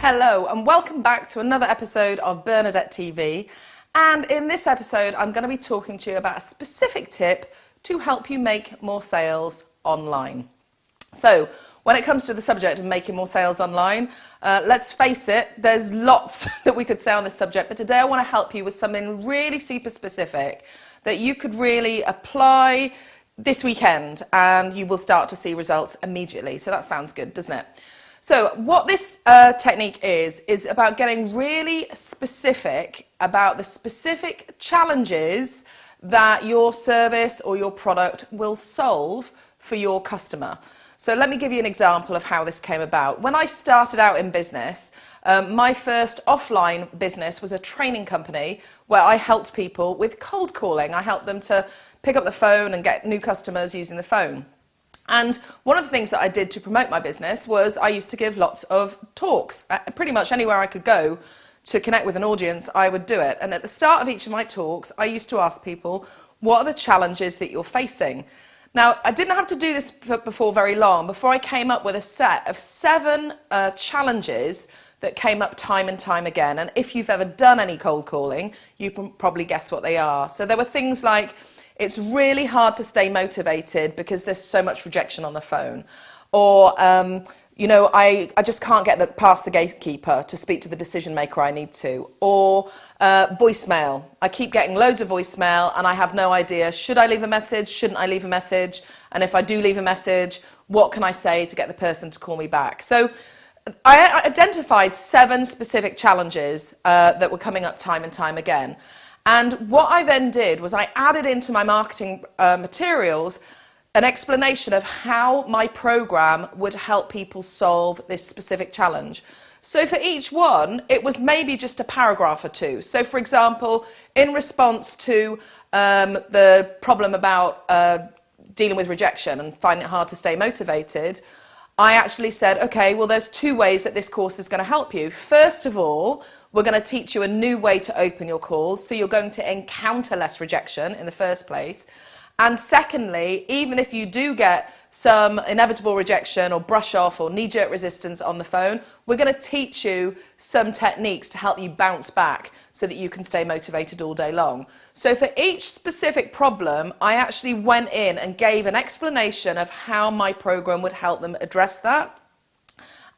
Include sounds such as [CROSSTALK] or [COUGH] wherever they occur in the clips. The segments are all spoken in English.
Hello and welcome back to another episode of Bernadette TV. And in this episode, I'm going to be talking to you about a specific tip to help you make more sales online. So when it comes to the subject of making more sales online, uh, let's face it, there's lots [LAUGHS] that we could say on this subject, but today I want to help you with something really super specific that you could really apply this weekend and you will start to see results immediately. So that sounds good, doesn't it? So what this uh, technique is, is about getting really specific about the specific challenges that your service or your product will solve for your customer. So let me give you an example of how this came about. When I started out in business, um, my first offline business was a training company where I helped people with cold calling. I helped them to pick up the phone and get new customers using the phone. And one of the things that I did to promote my business was I used to give lots of talks. Uh, pretty much anywhere I could go to connect with an audience, I would do it. And at the start of each of my talks, I used to ask people, what are the challenges that you're facing? Now, I didn't have to do this before very long, before I came up with a set of seven uh, challenges that came up time and time again. And if you've ever done any cold calling, you can probably guess what they are. So there were things like, it's really hard to stay motivated because there's so much rejection on the phone. Or, um, you know, I, I just can't get the, past the gatekeeper to speak to the decision maker I need to. Or uh, voicemail. I keep getting loads of voicemail and I have no idea, should I leave a message? Shouldn't I leave a message? And if I do leave a message, what can I say to get the person to call me back? So I identified seven specific challenges uh, that were coming up time and time again. And what I then did was I added into my marketing uh, materials an explanation of how my program would help people solve this specific challenge. So for each one, it was maybe just a paragraph or two. So for example, in response to um, the problem about uh, dealing with rejection and finding it hard to stay motivated, I actually said, okay, well, there's two ways that this course is going to help you. First of all, we're going to teach you a new way to open your calls, so you're going to encounter less rejection in the first place. And secondly, even if you do get some inevitable rejection or brush off or knee-jerk resistance on the phone, we're going to teach you some techniques to help you bounce back so that you can stay motivated all day long. So for each specific problem, I actually went in and gave an explanation of how my program would help them address that.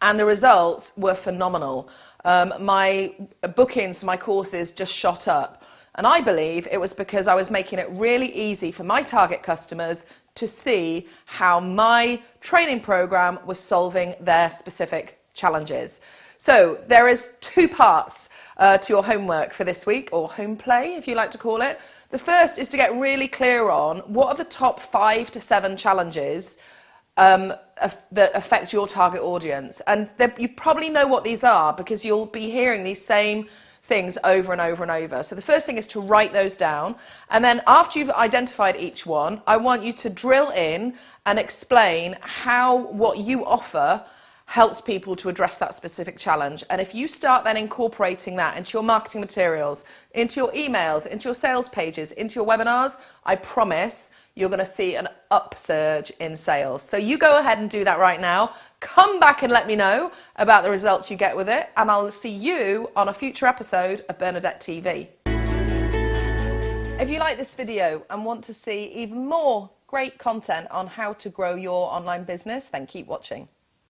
And the results were phenomenal um, my bookings my courses just shot up. And I believe it was because I was making it really easy for my target customers to see how my training program was solving their specific challenges. So there is two parts uh, to your homework for this week, or home play, if you like to call it. The first is to get really clear on what are the top five to seven challenges um, that affect your target audience. And you probably know what these are because you'll be hearing these same things over and over and over. So the first thing is to write those down. And then after you've identified each one, I want you to drill in and explain how what you offer helps people to address that specific challenge. And if you start then incorporating that into your marketing materials, into your emails, into your sales pages, into your webinars, I promise you're going to see an upsurge in sales. So you go ahead and do that right now. Come back and let me know about the results you get with it. And I'll see you on a future episode of Bernadette TV. If you like this video and want to see even more great content on how to grow your online business, then keep watching.